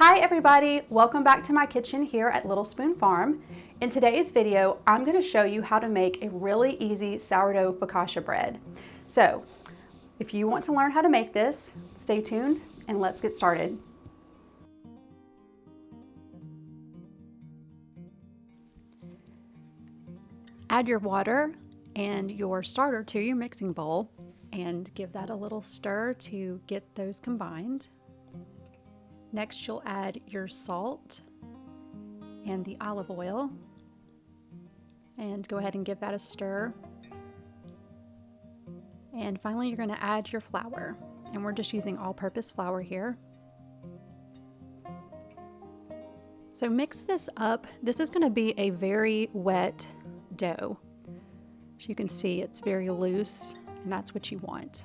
Hi everybody, welcome back to my kitchen here at Little Spoon Farm. In today's video, I'm gonna show you how to make a really easy sourdough focaccia bread. So, if you want to learn how to make this, stay tuned and let's get started. Add your water and your starter to your mixing bowl and give that a little stir to get those combined. Next, you'll add your salt and the olive oil. And go ahead and give that a stir. And finally, you're going to add your flour. And we're just using all-purpose flour here. So mix this up. This is going to be a very wet dough. As you can see, it's very loose, and that's what you want.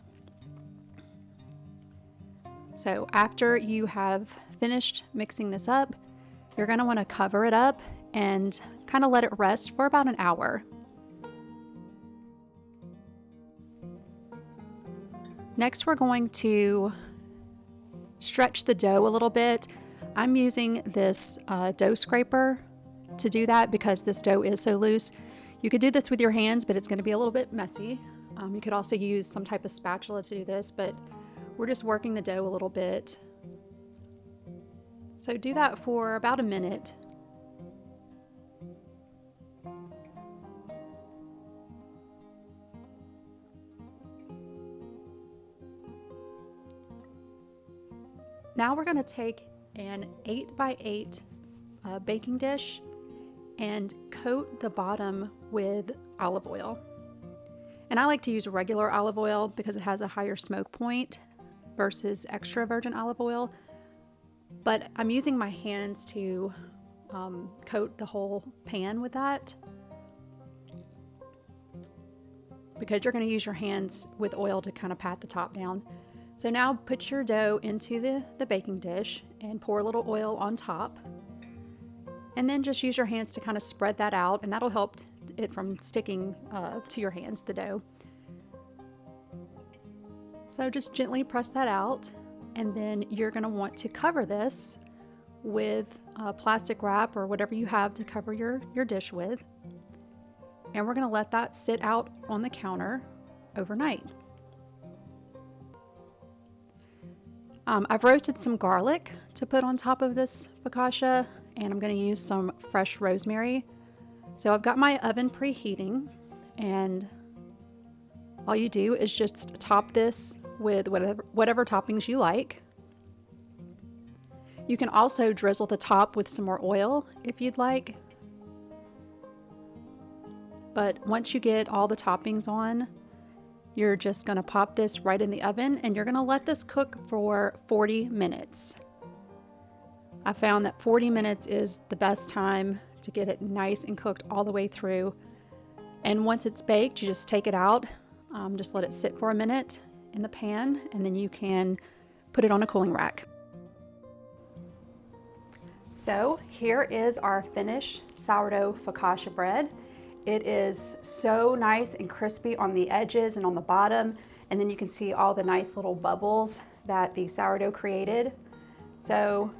So after you have finished mixing this up, you're going to want to cover it up and kind of let it rest for about an hour. Next, we're going to stretch the dough a little bit. I'm using this uh, dough scraper to do that because this dough is so loose. You could do this with your hands, but it's going to be a little bit messy. Um, you could also use some type of spatula to do this, but we're just working the dough a little bit. So do that for about a minute. Now we're going to take an 8 by 8 uh, baking dish and coat the bottom with olive oil. And I like to use regular olive oil because it has a higher smoke point versus extra virgin olive oil. But I'm using my hands to um, coat the whole pan with that. Because you're going to use your hands with oil to kind of pat the top down. So now put your dough into the, the baking dish and pour a little oil on top. And then just use your hands to kind of spread that out and that'll help it from sticking uh, to your hands, the dough. So just gently press that out and then you're going to want to cover this with plastic wrap or whatever you have to cover your, your dish with. And we're going to let that sit out on the counter overnight. Um, I've roasted some garlic to put on top of this focaccia and I'm going to use some fresh rosemary. So I've got my oven preheating and all you do is just top this with whatever, whatever toppings you like. You can also drizzle the top with some more oil if you'd like. But once you get all the toppings on, you're just gonna pop this right in the oven and you're gonna let this cook for 40 minutes. I found that 40 minutes is the best time to get it nice and cooked all the way through. And once it's baked, you just take it out, um, just let it sit for a minute in the pan and then you can put it on a cooling rack. So here is our finished sourdough focaccia bread. It is so nice and crispy on the edges and on the bottom and then you can see all the nice little bubbles that the sourdough created. So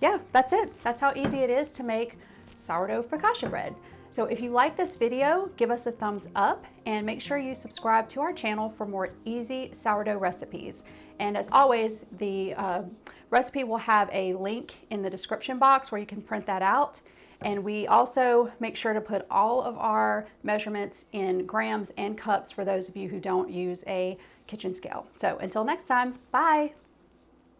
yeah, that's it. That's how easy it is to make sourdough focaccia bread. So if you like this video, give us a thumbs up and make sure you subscribe to our channel for more easy sourdough recipes. And as always, the uh, recipe will have a link in the description box where you can print that out. And we also make sure to put all of our measurements in grams and cups for those of you who don't use a kitchen scale. So until next time, bye.